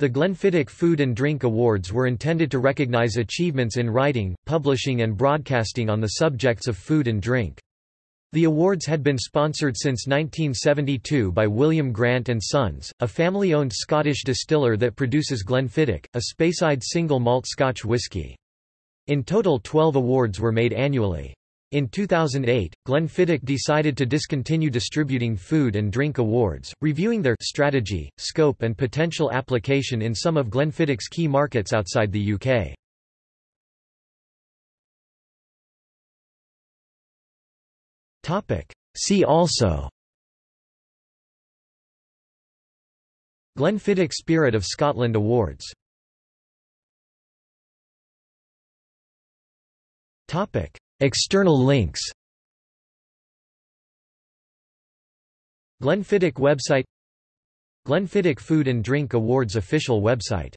The Glenfiddich Food and Drink Awards were intended to recognize achievements in writing, publishing and broadcasting on the subjects of food and drink. The awards had been sponsored since 1972 by William Grant & Sons, a family-owned Scottish distiller that produces Glenfiddich, a Speyside single malt Scotch whisky. In total 12 awards were made annually. In 2008, Glenfiddich decided to discontinue distributing food and drink awards, reviewing their strategy, scope and potential application in some of Glenfiddich's key markets outside the UK. See also Glenfiddich Spirit of Scotland Awards External links. Glenfiddich website. Glenfiddich Food and Drink Awards official website